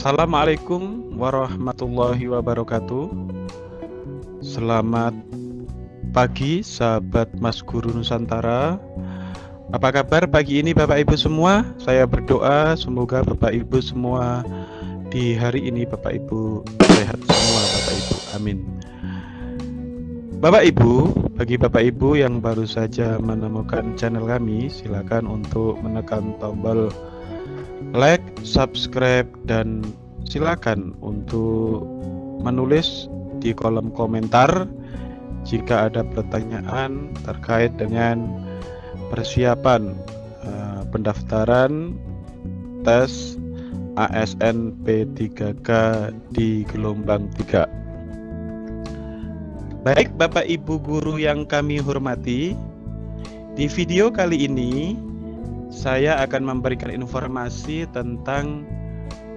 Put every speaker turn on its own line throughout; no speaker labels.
Assalamualaikum warahmatullahi wabarakatuh. Selamat pagi sahabat Mas Guru Nusantara. Apa kabar pagi ini Bapak Ibu semua? Saya berdoa semoga Bapak Ibu semua di hari ini Bapak Ibu sehat semua Bapak Ibu. Amin. Bapak Ibu, bagi Bapak Ibu yang baru saja menemukan channel kami silakan untuk menekan tombol like, subscribe, dan silakan untuk menulis di kolom komentar jika ada pertanyaan terkait dengan persiapan uh, pendaftaran tes ASN P3K di gelombang 3. Baik Bapak Ibu guru yang kami hormati, di video kali ini saya akan memberikan informasi tentang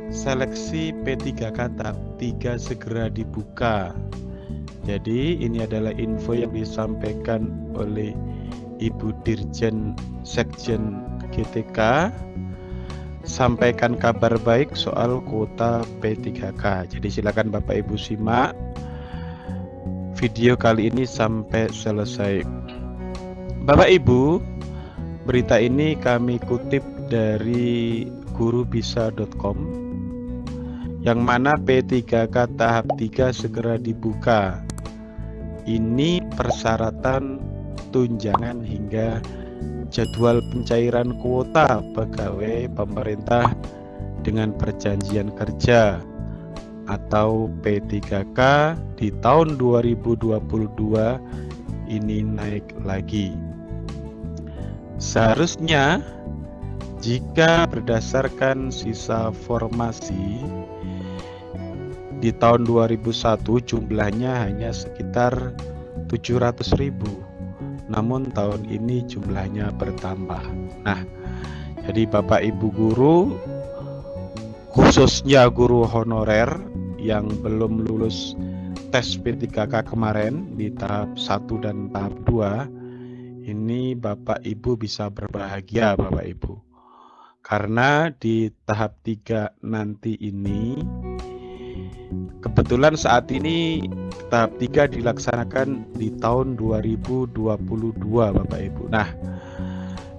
seleksi P3K tahap 3 segera dibuka. Jadi ini adalah info yang disampaikan oleh Ibu Dirjen Sekjen GTK sampaikan kabar baik soal kuota P3K. Jadi silakan Bapak Ibu simak video kali ini sampai selesai. Bapak Ibu, Berita ini kami kutip dari gurubisa.com yang mana P3K tahap 3 segera dibuka. Ini persyaratan tunjangan hingga jadwal pencairan kuota pegawai pemerintah dengan perjanjian kerja atau P3K di tahun 2022 ini naik lagi. Seharusnya jika berdasarkan sisa formasi di tahun 2001 jumlahnya hanya sekitar 700.000 namun tahun ini jumlahnya bertambah. Nah jadi Bapak Ibu guru khususnya guru honorer yang belum lulus tes P3K kemarin di tahap 1 dan tahap 2 ini Bapak Ibu bisa berbahagia Bapak Ibu. Karena di tahap 3 nanti ini kebetulan saat ini tahap 3 dilaksanakan di tahun 2022 Bapak Ibu. Nah,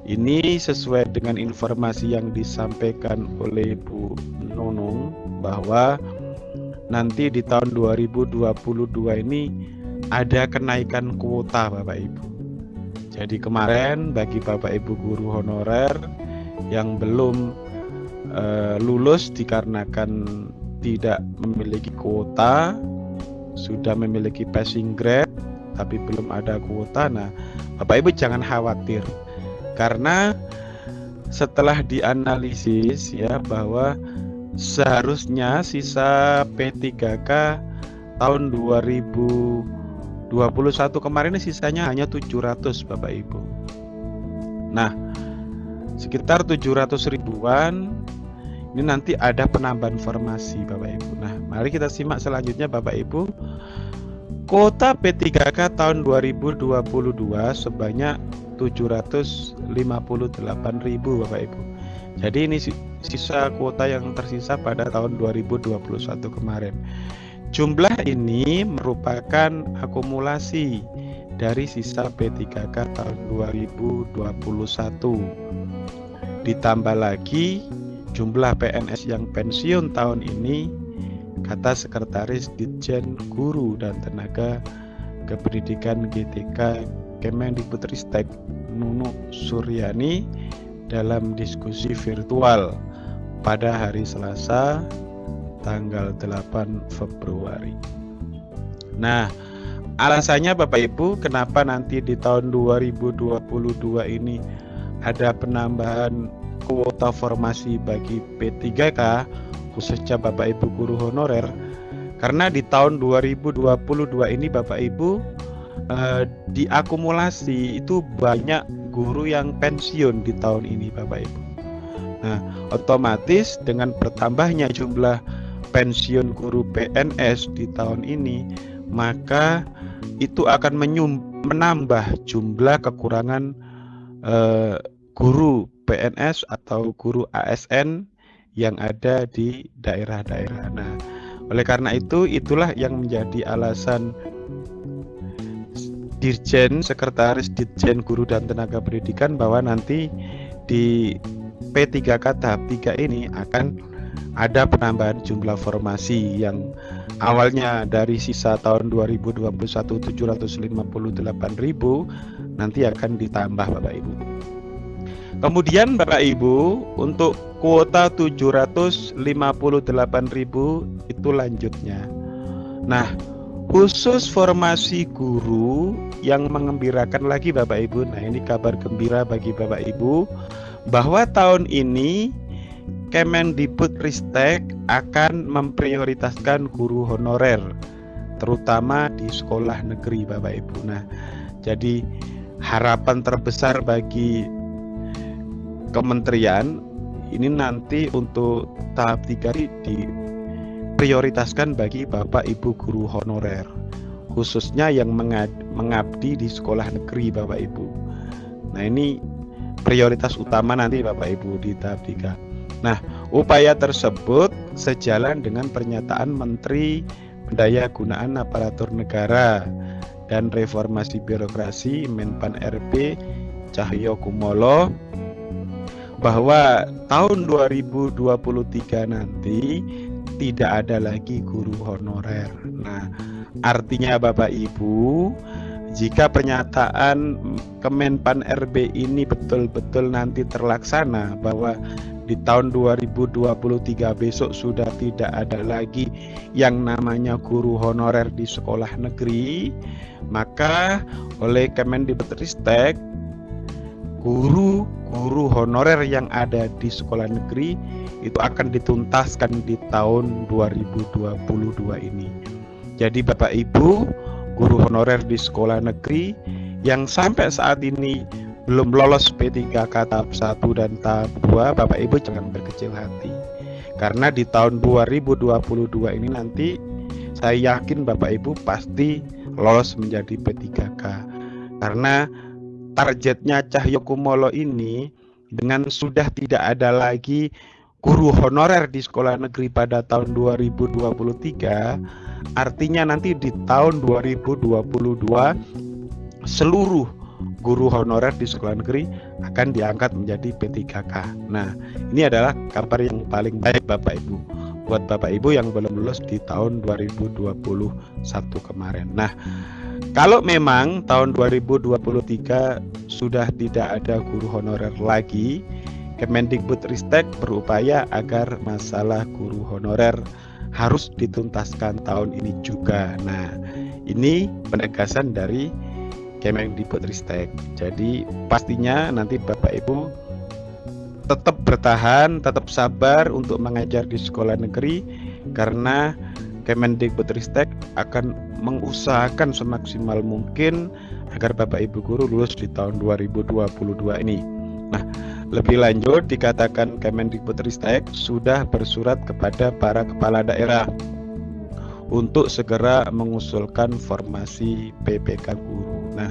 ini sesuai dengan informasi yang disampaikan oleh Bu Nunung bahwa nanti di tahun 2022 ini ada kenaikan kuota Bapak Ibu. Jadi kemarin bagi Bapak Ibu guru honorer yang belum uh, lulus dikarenakan tidak memiliki kuota, sudah memiliki passing grade tapi belum ada kuota. Nah, Bapak Ibu jangan khawatir karena setelah dianalisis ya bahwa seharusnya sisa P3K tahun 2000 21 kemarin sisanya hanya 700 Bapak Ibu. Nah, sekitar 700 ribuan ini nanti ada penambahan formasi Bapak Ibu. Nah, mari kita simak selanjutnya Bapak Ibu. Kota P3K tahun 2022 sebanyak 758.000 Bapak Ibu. Jadi ini sisa kuota yang tersisa pada tahun 2021 kemarin. Jumlah ini merupakan akumulasi dari sisa P3K tahun 2021. Ditambah lagi jumlah PNS yang pensiun tahun ini kata Sekretaris Ditjen Guru dan Tenaga Kependidikan GTK Kemendikbudristek Nunu Suryani dalam diskusi virtual pada hari Selasa tanggal 8 Februari. Nah, alasannya Bapak Ibu kenapa nanti di tahun 2022 ini ada penambahan kuota formasi bagi P3K khususnya Bapak Ibu guru honorer karena di tahun 2022 ini Bapak Ibu eh, diakumulasi itu banyak guru yang pensiun di tahun ini Bapak Ibu. Nah, otomatis dengan bertambahnya jumlah pensiun guru PNS di tahun ini, maka itu akan menambah jumlah kekurangan eh, guru PNS atau guru ASN yang ada di daerah-daerah. Nah, oleh karena itu itulah yang menjadi alasan Dirjen, Sekretaris Dirjen Guru dan Tenaga Pendidikan bahwa nanti di P3K tahap 3 ini akan ada penambahan jumlah formasi yang awalnya dari sisa tahun 2021 758.000 nanti akan ditambah Bapak Ibu. Kemudian Bapak Ibu untuk kuota 758.000 itu lanjutnya. Nah, khusus formasi guru yang mengembirakan lagi Bapak Ibu. Nah, ini kabar gembira bagi Bapak Ibu bahwa tahun ini Kemendikbudristek akan memprioritaskan guru honorer terutama di sekolah negeri Bapak Ibu. Nah, jadi harapan terbesar bagi kementerian ini nanti untuk tahap tiga di prioritaskan bagi Bapak Ibu guru honorer khususnya yang mengabdi di sekolah negeri Bapak Ibu. Nah, ini prioritas utama nanti Bapak Ibu di tahap 3. Nah, upaya tersebut sejalan dengan pernyataan Menteri Pendaya Gunaan Aparatur Negara dan Reformasi Birokrasi Menpan RB Cahyo Kumolo bahwa tahun 2023 nanti tidak ada lagi guru honorer. Nah, artinya Bapak Ibu, jika pernyataan Kemenpan RB ini betul-betul nanti terlaksana bahwa di tahun 2023 besok sudah tidak ada lagi yang namanya guru honorer di sekolah negeri, maka oleh Kemendikbudristek guru guru honorer yang ada di sekolah negeri itu akan dituntaskan di tahun 2022 ini. Jadi Bapak Ibu, guru honorer di sekolah negeri yang sampai saat ini belum lolos P3K tahap 1 dan tahap 2, Bapak Ibu jangan berkecil hati. Karena di tahun 2022 ini nanti saya yakin Bapak Ibu pasti lolos menjadi P3K. Karena targetnya Cahyo Kumolo ini dengan sudah tidak ada lagi guru honorer di sekolah negeri pada tahun 2023 artinya nanti di tahun 2022 seluruh guru honorer di sekolah negeri akan diangkat menjadi P3K. Nah, ini adalah kabar yang paling baik Bapak Ibu buat Bapak Ibu yang belum lulus di tahun 2021 kemarin. Nah, kalau memang tahun 2023 sudah tidak ada guru honorer lagi, Kemendikbudristek berupaya agar masalah guru honorer harus dituntaskan tahun ini juga. Nah, ini penegasan dari Kemendikbudristek. Jadi pastinya nanti Bapak Ibu tetap bertahan, tetap sabar untuk mengajar di sekolah negeri karena Kemendikbudristek akan mengusahakan semaksimal mungkin agar Bapak Ibu guru lulus di tahun 2022 ini. Nah, lebih lanjut dikatakan Kemendikbudristek sudah bersurat kepada para kepala daerah untuk segera mengusulkan formasi PPK guru. Nah,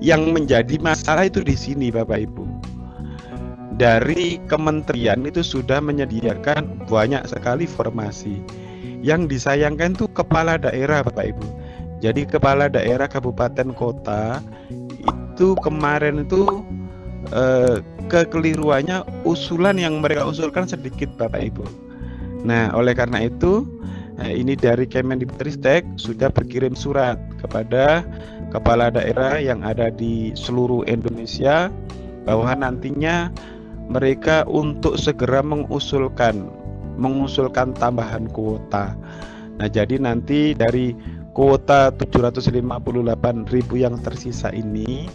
yang menjadi masalah itu di sini Bapak Ibu. Dari kementerian itu sudah menyediakan banyak sekali formasi yang disayangkan tuh kepala daerah Bapak Ibu. Jadi kepala daerah kabupaten kota itu kemarin itu eh, kekeliruannya usulan yang mereka usulkan sedikit Bapak Ibu. Nah, oleh karena itu eh, ini dari Kemendikbudristek sudah berkirim surat kepada kepala daerah yang ada di seluruh Indonesia bahwa nantinya mereka untuk segera mengusulkan mengusulkan tambahan kuota. Nah, jadi nanti dari kuota 758.000 yang tersisa ini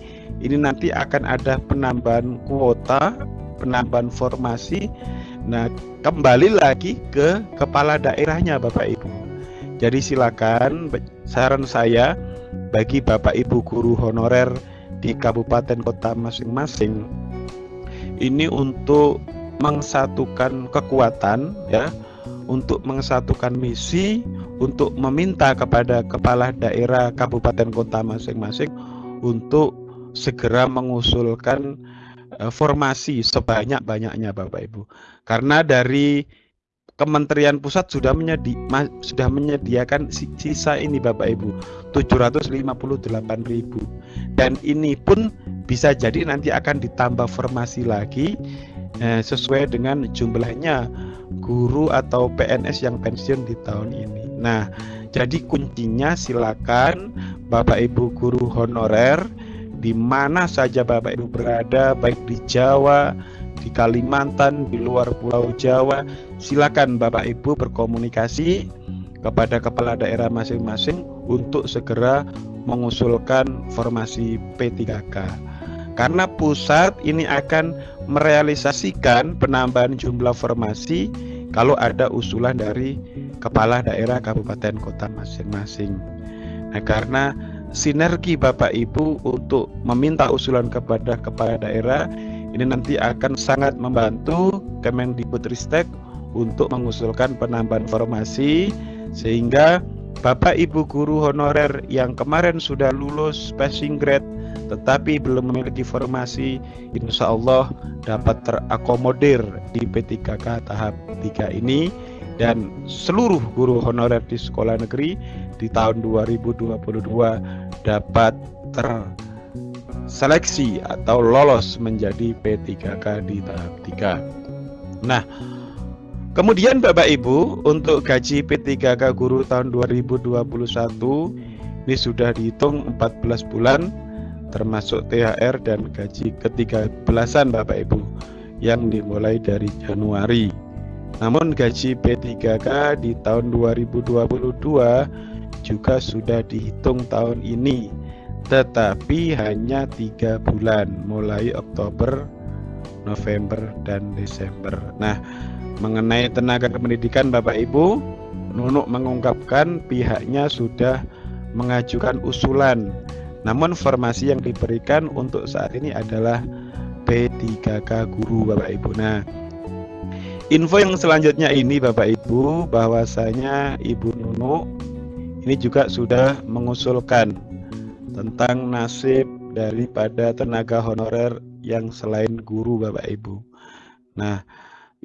ini nanti akan ada penambahan kuota, penambahan formasi. Nah, kembali lagi ke kepala daerahnya Bapak Ibu. Jadi silakan saran saya bagi Bapak Ibu guru honorer di kabupaten kota masing-masing ini untuk mengsatukan kekuatan ya untuk mengsatukan misi untuk meminta kepada kepala daerah kabupaten kota masing-masing untuk segera mengusulkan formasi sebanyak-banyaknya Bapak Ibu. Karena dari Kementerian Pusat sudah menyedi sudah menyediakan sisa ini Bapak Ibu 758.000 dan ini pun bisa jadi nanti akan ditambah formasi lagi eh, sesuai dengan jumlahnya guru atau PNS yang pensiun di tahun ini. Nah, jadi kuncinya silakan Bapak Ibu guru honorer di mana saja Bapak Ibu berada baik di Jawa, di Kalimantan, di luar Pulau Jawa, silakan Bapak Ibu berkomunikasi kepada kepala daerah masing-masing untuk segera mengusulkan formasi P3K. Karena pusat ini akan merealisasikan penambahan jumlah formasi kalau ada usulan dari kepala daerah kabupaten kota masing-masing. Nah, karena sinergi Bapak Ibu untuk meminta usulan kepada kepala daerah ini nanti akan sangat membantu Kemendikbudristek untuk mengusulkan penambahan formasi sehingga Bapak Ibu guru honorer yang kemarin sudah lulus passing grade tetapi belum memiliki formasi insya Allah dapat terakomodir di P3K tahap 3 ini dan seluruh guru honorer di sekolah negeri di tahun 2022 dapat ter seleksi atau lolos menjadi P3K di tahap 3. Nah, kemudian Bapak Ibu, untuk gaji P3K guru tahun 2021 ini sudah dihitung 14 bulan termasuk THR dan gaji ketiga belasan Bapak Ibu yang dimulai dari Januari. Namun gaji P3K di tahun 2022 juga sudah dihitung tahun ini tetapi hanya tiga bulan mulai Oktober, November, dan Desember. Nah, mengenai tenaga kependidikan Bapak Ibu, Nunuk mengungkapkan pihaknya sudah mengajukan usulan. Namun formasi yang diberikan untuk saat ini adalah P3K guru Bapak Ibu. Nah, info yang selanjutnya ini Bapak Ibu bahwasanya Ibu Nunuk ini juga sudah mengusulkan tentang nasib daripada tenaga honorer yang selain guru Bapak Ibu. Nah,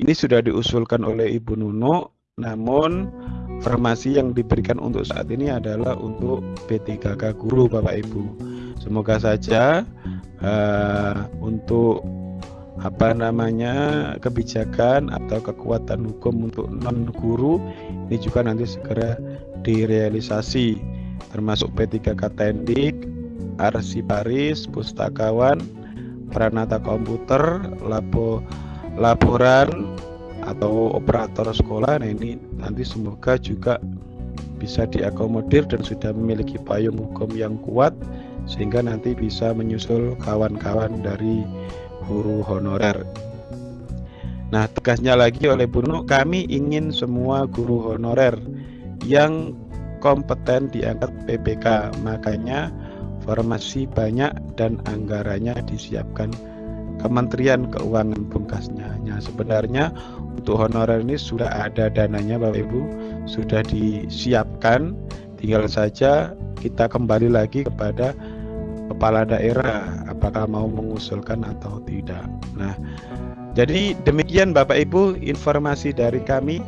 ini sudah diusulkan oleh Ibu Nuno, namun formasi yang diberikan untuk saat ini adalah untuk P3K guru Bapak Ibu. Semoga saja uh, untuk apa namanya? Kebijakan atau kekuatan hukum untuk non guru ini juga nanti segera direalisasi. Termasuk P3K Tendik, Arsiparis, Pustakawan, Pranata Komputer, Lapo, Laporan atau operator sekolah. Nah ini nanti semoga juga bisa diakomodir dan sudah memiliki payung hukum yang kuat sehingga nanti bisa menyusul kawan-kawan dari guru honorer. Nah, tegasnya lagi oleh Bruno, kami ingin semua guru honorer yang kompeten diangkat PPK makanya formasi banyak dan anggarannya disiapkan. Kementerian Keuangan pungkasnya. Hanya sebenarnya untuk honorer ini sudah ada dananya Bapak Ibu. Sudah disiapkan. Tinggal saja kita kembali lagi kepada kepala daerah apakah mau mengusulkan atau tidak. Nah jadi demikian Bapak Ibu informasi dari kami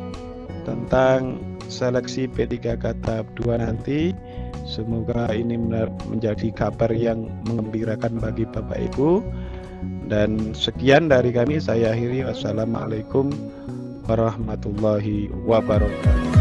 tentang seleksi P3K tahap 2 nanti. Semoga ini menjadi kabar yang mengembirakan bagi Bapak Ibu. Dan sekian dari kami. Saya akhiri. Wassalamualaikum warahmatullahi wabarakatuh